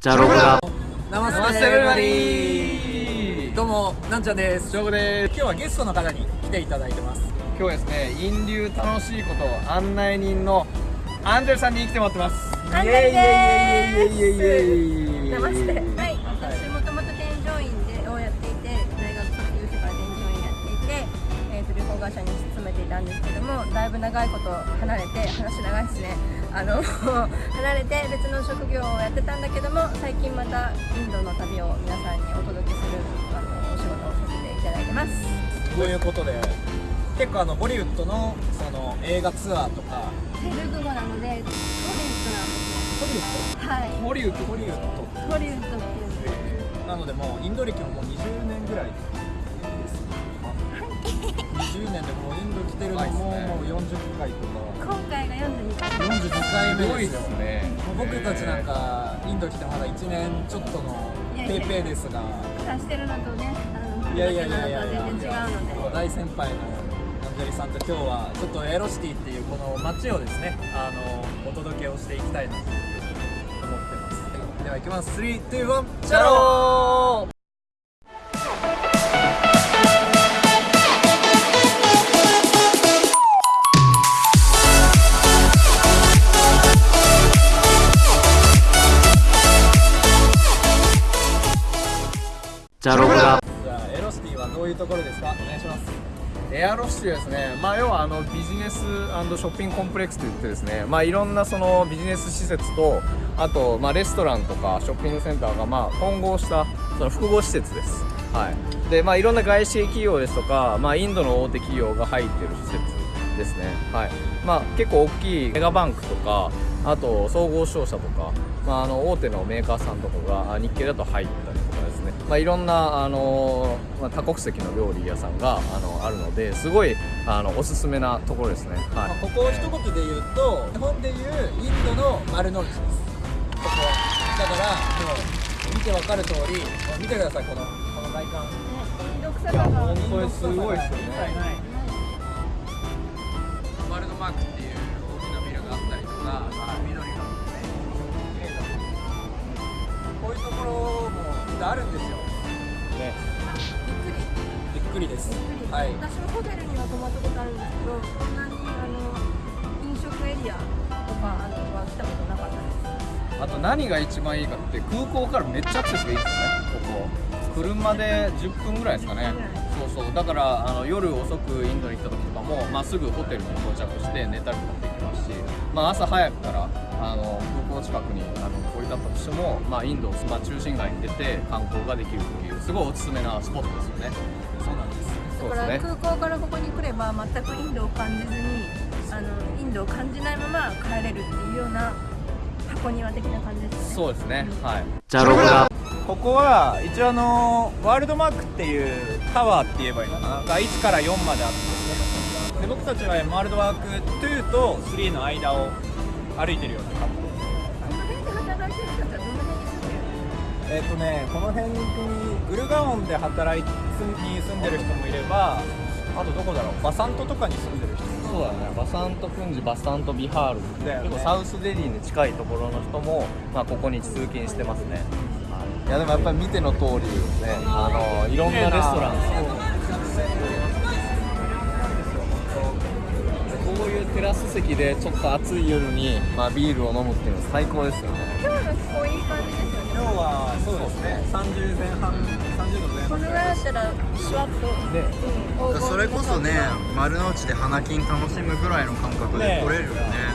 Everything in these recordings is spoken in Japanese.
じゃろが नमस्ते नमस्ते everybody どうもなんちゃんです。今日はゲストの方に来ていただいてます。今日はですねインド流楽しいこと案内人のアンジェルさんに来てもらってます。アンジェルですイエイイ。エイイエイイ。エイイエイ नमस्तेはい、たんですけどもだいぶ長いこと離れて話長いですね。あの離れて別の職業をやってたんだけども最近またインドの旅を皆さんにお届けするあのお仕事をさせていただいてます。ということで結構あのボリウッドのその映画ツアーとか。テルグ語なのでホリウッドなんですね。はい。ホリウッド。ホリウッド。ホリウッドっていう。なのでもうインド歴ももう20年ぐらいです20年でもうインド来てるのももう40回とか。今回が42回42回目ですよ。ねもう僕たちなんかインド来てまだ1年ちょっとのペーペーですが。出してるのとねあのいやいやいやいや全然違うので。大先輩のアンジェリさんと今日はちょっとエロシティっていうこの街をですねあのお届けをしていきたいなと思ってます。では行きます。321チャローどういうところですか？お願いします。エアロシティですね、まあ、要はあのビジネスショッピングコンプレックスといってですね、まあ、いろんなそのビジネス施設とあと、まあ、レストランとかショッピングセンターがまあ混合したその複合施設です、はい。でまあ、いろんな外資系企業ですとか、まあ、インドの大手企業が入ってる施設ですね、はい。まあ、結構大きいメガバンクとかあと総合商社とか、まあ、あの大手のメーカーさんとかが日系だと入った、まあ、いろんなあの、まあ、多国籍の料理屋さんがあのあるのですごいあのおすすめなところですね、まあはい、ここを一言で言うと日本でいうインドの丸の内です。ここは。だからもう見てわかる通り見てくださいこのこの外観。インド臭いやさが。本当にすごいですよね。ワールドマークっていう大きなビルがあったりとか、緑がこういうところもあるんですよ。ね。びっくり。です。はい。私もホテルには泊まったことあるんですけどこんなにあの飲食エリアとかあのは来たことなかったです。あと何が一番いいかって空港からめっちゃアクセスがいいですよねここ。車で10分ぐらいですかね。そうそう。だからあの夜遅くインドに行った時とかも、まあ、すぐホテルに到着して寝たりとかできますし、まあ、朝早くからあの空港近くにあの降り立ったとしても、まあ、インド、まあ、中心街に出て観光ができるっていうすごいおすすめなスポットですよね。そうなんです。だから空港からここに来れば全くインドを感じずにあのインドを感じないまま帰れるっていうような箱庭的な感じですよね。そうですね。はい。じゃろが。ここは一応あのワールドマークっていうタワーって言えばいいのかな。が1から4まであってですねで僕たちはワールドマーク2と3の間を歩いてるような感じ。この辺で働いてる人たちはどの辺に住んでるえっ、とねこの辺にグルガオンで働いに住んでる人もいればあとどこだろう？バサントとかに住んでる人。もそうだね。バサントクンジバサントビハール。だよね。結構サウスデリーに近いところの人も、まあ、ここに通勤してますね、はい、いやでもやっぱり見ての通りねあのいろんなレストランテラス席でちょっと暑い夜に、まあ、ビールを飲むっていうのは最高ですよね。今日の気候いい感じですよね今日はそうですね。30前半30度前半。このぐらいだったらシュワッと、でうん。それこそね丸の内で花金楽しむぐらいの感覚で来れるよね。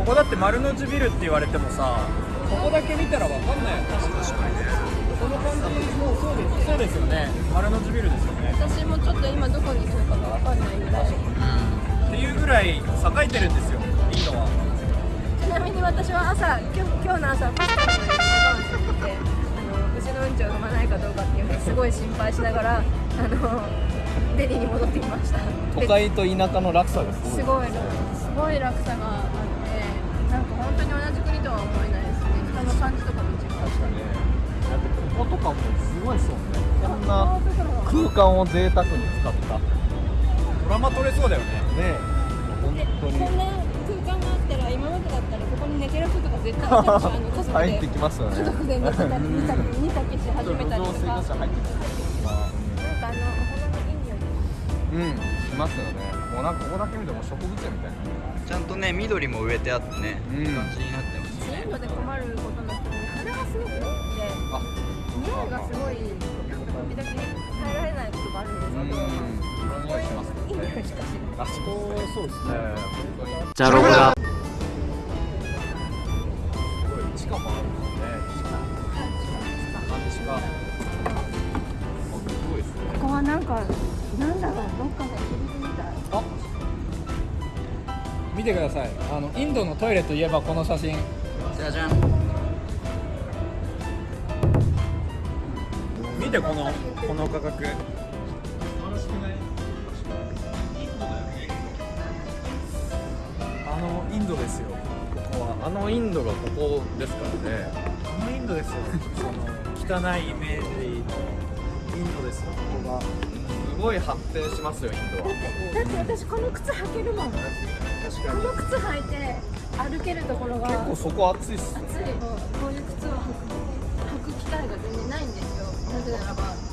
ここだって丸の内ビルって言われてもさここだけ見たらわかんないよ。ね確かにね。この感じもうそうですそうですよね。丸の内ビルですよね。私もちょっと今どこにいるかがわかんないぐらいっていうぐらい栄えてるんですよインドは。ちなみに私は朝今日今日の朝パスタの山をしててあの牛のうんちを飲まないかどうかっていうのをすごい心配しながらあのデリーに戻ってきました。都会と田舎の落差がすごいすごいすごい落差があってなんか本当に同じ国とは思えないですね。人の感じとかも違う確かにね。だってこことかもすごいですもんね。こんな空間を贅沢に使ったラマ撮れそうだよね。本当に。こんな空間があったら今までだったらここに寝てる人とか絶対あの家族で。入ってきますよね。家族で寝てたり煮たり煮炊きし始めたりとか水道水入ってきますなんかあのお花のいい匂いうんしますよねもうなんかここだけ見ても植物園みたいなちゃんとね緑も植えてあってね、うんいい感じになってますそういうので困ることなくて鼻がすごく多くてあ匂いがすごい時々耐えられないことがあるんですうんけどいい匂いい匂いしかしないあそこそうですね。本当にじゃろが。すごい地下もあるんですね地下地下すごいですねここはなんかなんだろうどっかの入り口みたい。あ見てください。あのインドのトイレといえばこの写真。じゃじゃん。見てこのこの価格。あのインドですよ。ここは。あのインドがここですからね。あのインドですよ。その汚いイメージのインドですよ。ここが。すごい発展しますよインドは。だって私この靴履けるもん。こ確の靴履いて歩けるところが。結構そこ暑いっすよ暑い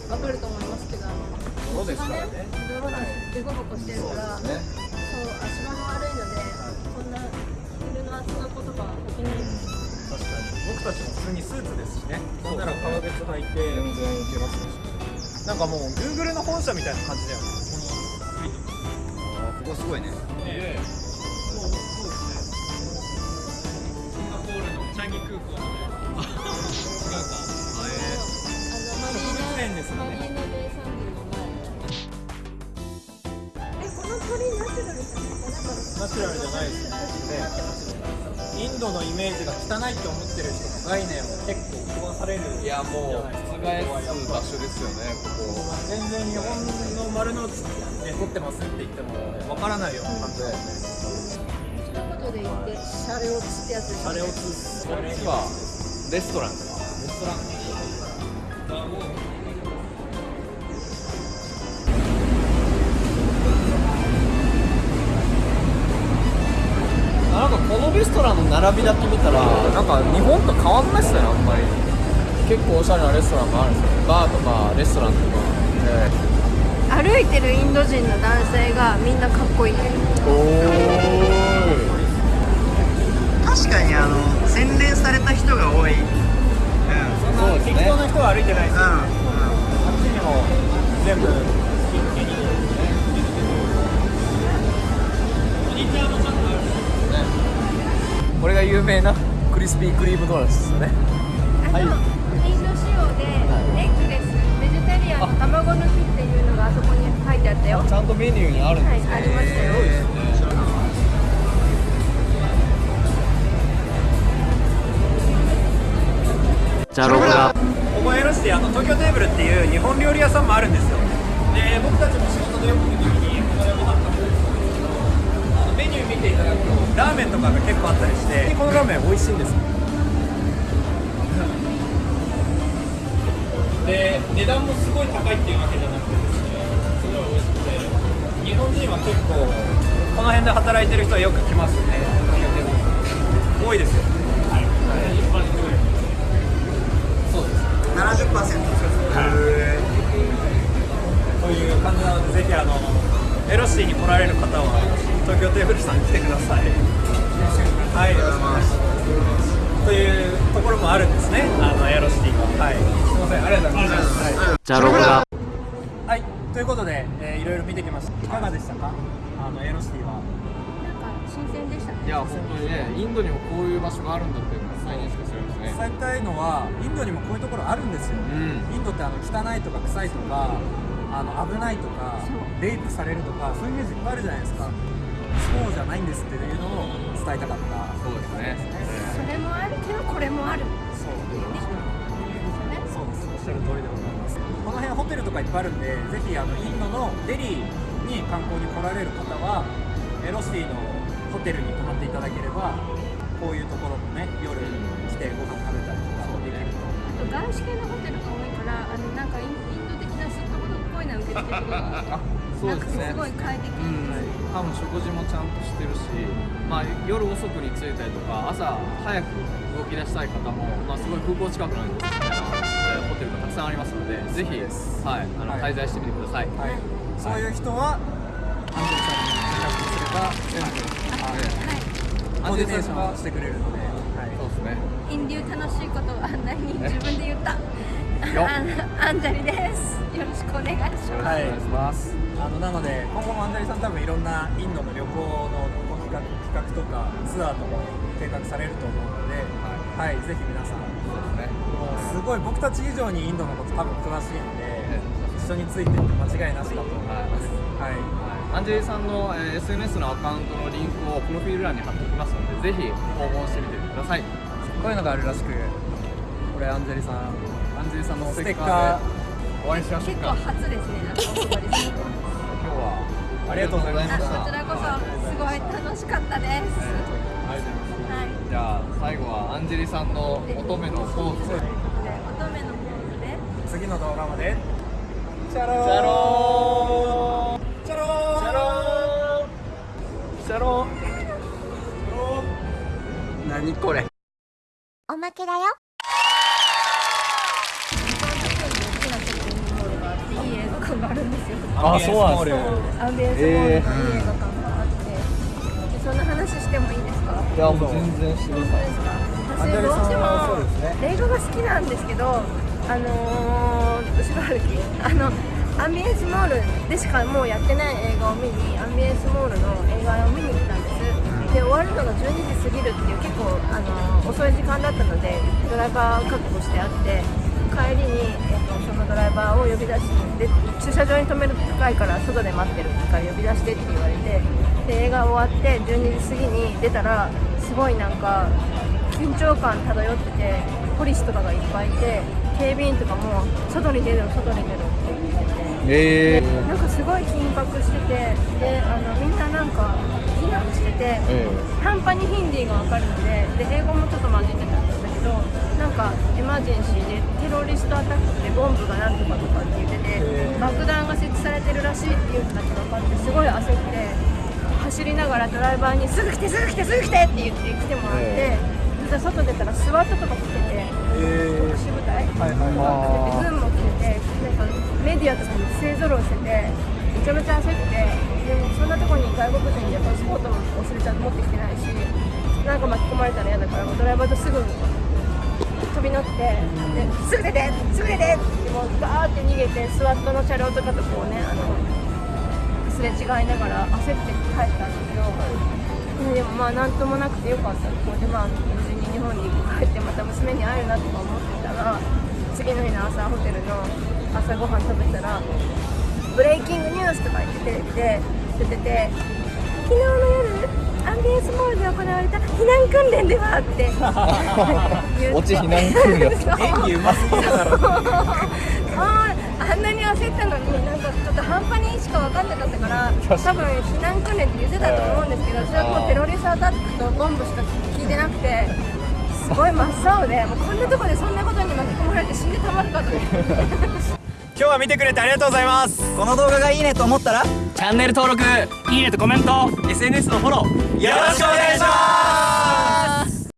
わかると思いますけどあのそうですからね。泥だしデコボコしてるからそう,、ね足場も悪いのでそんな昼の暑さことが起きないですかに。僕たちも普通にスーツですしね。そんなら革靴履いて全然いけますねなんかもう Google の本社みたいな感じだよね。ここすごいね。ええ。そうそうですねシンガポールのチャンギ空港の 違うかですね。マリーナベイサンデルの前えこの鳥ナチュラルじゃないかナチュラルじゃないですね。インドのイメージが汚いって思ってる人の概念を結構壊される。いやもう覆す場所ですよねここ全然日本の丸の内で撮ってますって言ってもわからないような感じだよね。一言で言ってシャレオツってやつですあれをつこっちはレストラン。ですレストラン並びだけ見たらなんか日本と変わんないっすねあんまり。結構おしゃれなレストランもあるんですよ。バーとかレストランとか、え歩いてるインド人の男性がみんなかっこいいお確かにあの洗練された人が多い。うん。そうですね。適当な人は歩いてないです。よ、うあっちにも全部。スキッキリこれが有名なクリスピークリームドーナツですよね。あの、インド仕様でエッグレスベジタリアンの卵抜きっていうのがあそこに書いてあったよ。はちゃんとメニューにあるんい、あですね、りましたよじゃろがここエロシティあの東京テーブルっていう日本料理屋さんもあるんですよ。で僕たちも仕事でよく行く時にここでご飯食べるんですけどあのメニュー見ていただくとラーメンとかが結構あったりしてこのラーメン美味しいんですよで値段もすごい高いっていうわけじゃなくてですねすごい美味しくて日本人は結構この辺で働いてる人はよく来ますね。多いですよ。はい、そうです70%とい。う感じなのでぜひあのエロシティに来られる方は東京テーブルさん来てください。はい。というところもあるんですね。あのエロシティがはい。すいません。ありがとうございます。はいじゃろがはい、ということで、えーいろいろ見てきました。いかがでしたか？あのエロシティは。なんか新鮮でしたね。いや本当にねインドにもこういう場所があるんだっていうのが再認識するんですね。伝えたいのはインドにもこういうところあるんですよ、うん。インドってあの汚いとか臭いとかあの危ないとかレイプされるとかそういうイメージいっぱいあるじゃないですかそうじゃないんですっていうのを伝えたかった。そうですね。それもあるけどこれもある。そうそうですおっしゃる通りでございます。この辺ホテルとかいっぱいあるんでぜひあのインドのデリーに観光に来られる方はエロシティのホテルに泊まっていただければこういうところもね夜来てご飯食べたりとかできるとあと外資系のホテルが多いからあのなんかインド的なすっとこどっこいなん受付がそうですね。すごい快適、うん、多分食事もちゃんとしてるし、まあ、夜遅くに着いたりとか朝早く動き出したい方も、まあ、すごい空港近くなんでおすすめな、えーホテルがたくさんありますのでぜひ、はい、あのはい。滞在してみてください、はい、そういう人はアンジェリさんに連絡すれば全部コーディネーションしてくれるので、はい、そうですね。インデュー楽しいことをあんなに自分で言った。よあのアンジャリですよろしくお願いします、はい。お願いしますあのなので今後もアンジャリさん多分いろんなインドの旅行の企画企画とかツアーとかを計画されると思うので、はい、ぜひ皆さんそうですね。もうすごい僕たち以上にインドのこと多分詳しいんで一緒についてって間違いなしだと思います。はい。アンジェリーさんの、えー SNS のアカウントのリンクをプロフィール欄に貼っておきますのでぜひ訪問してみてください。こういうのがあるらしくこれアンジェリさんアンジェリーさんのステッカーお会いしましょう結構か初ですね。今日はありがとうございました。あこちらこそすごい楽しかったです、はい。じゃあ最後はアンジェリさんの乙女のポーズ。乙女のポーズで。次の動画まで。चलो चलोー。चलो。चलो。चलोー。何これ。おまけだよあそうなんですアンビエンスモールのいい映画館があって、そんな話してもいいですか？いやもう全然してください私どうしても映画が好きなんですけどあのー、後ろ歩きあのアンビエンスモールでしかもうやってない映画を見にアンビエンスモールの映画を見に行ったんです。で終わるのが12時過ぎるっていう結構、あのー遅い時間だったのでドライバー確保してあって帰りに、えっとそのドライバーを呼び出しで駐車場に止めると高いから外で待ってるから呼び出してって言われてで映画終わって12時過ぎに出たらすごいなんか緊張感漂っててポリスとかがいっぱいいて警備員とかも外に出る外に出るって言ってて。えなんかすごい緊迫しててであのみんななんか避難してて、え半端にヒンディーが分かるのでで英語もちょっと混じってどなんかエマージェンシーでテロリストアタックでボンブがなんとかとかって言ってて爆弾が設置されてるらしいっていう人たちが分かってすごい焦って走りながらドライバーに「すぐ来てすぐ来てすぐ来て!」って言って来てもらって、外出たらスワットとか来てて。特殊部隊はいはいが来てて軍も来ててなんかメディアとかに勢ぞろいしててめちゃめちゃ焦ってでもそんなとこに外国人でパスポートも忘れちゃって持ってきてないしなんか巻き込まれたら嫌だからドライバーとすぐ飛び乗ってですぐ出てすぐ出てってもうガーって逃げてスワットの車両とかとこうねあのすれ違いながら焦って帰ったんですけど、でもまあなんともなくてよかった。ここでまあ無事に日本に帰ってまた娘に会えるなとか思ってたら次の日の朝ホテルの朝ごはん食べたら「ブレイキングニュース」とか言ってテレビで出てて「昨日の夜？アンビエンスモールで行われた避難訓練では」って言って。オチ避難訓練。演技う。ますぎるだろあーあんなに焦ったのになんかちょっと半端にしか分かんなかったから多分避難訓練って言ってたと思うんですけど それはもうテロリストアタックとボンブしか聞いてなくてすごい真っ青でもうこんなとこでそんなことに巻き込まれて死んでたまるかと。思って今日は見てくれてありがとうございます。この動画がいいねと思ったら？チャンネル登録いいねとコメント。SNS のフォローよろしくお願いします。